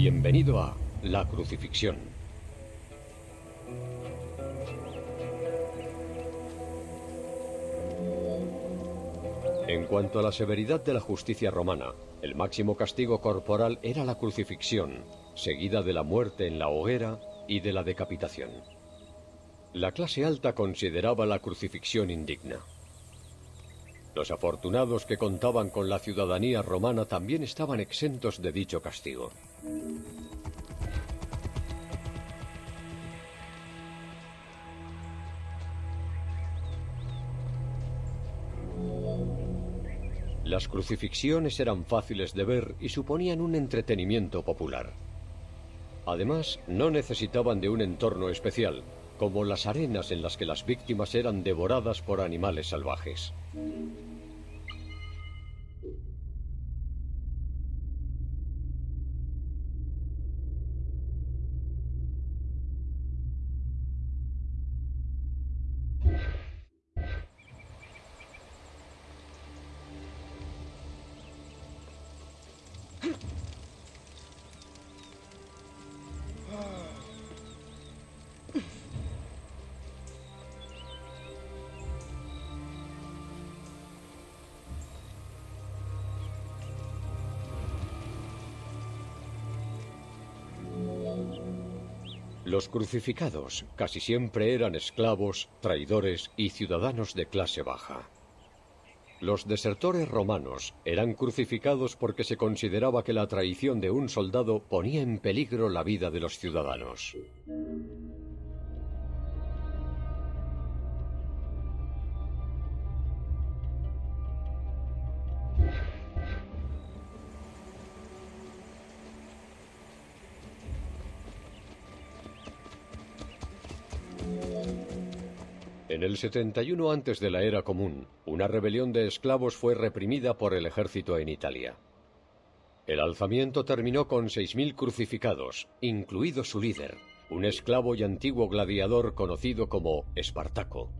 Bienvenido a La Crucifixión. En cuanto a la severidad de la justicia romana, el máximo castigo corporal era la crucifixión, seguida de la muerte en la hoguera y de la decapitación. La clase alta consideraba la crucifixión indigna. Los afortunados que contaban con la ciudadanía romana también estaban exentos de dicho castigo. Las crucifixiones eran fáciles de ver y suponían un entretenimiento popular. Además, no necesitaban de un entorno especial, como las arenas en las que las víctimas eran devoradas por animales salvajes. Los crucificados casi siempre eran esclavos, traidores y ciudadanos de clase baja. Los desertores romanos eran crucificados porque se consideraba que la traición de un soldado ponía en peligro la vida de los ciudadanos. En el 71 antes de la era común, una rebelión de esclavos fue reprimida por el ejército en Italia. El alzamiento terminó con 6.000 crucificados, incluido su líder, un esclavo y antiguo gladiador conocido como Espartaco.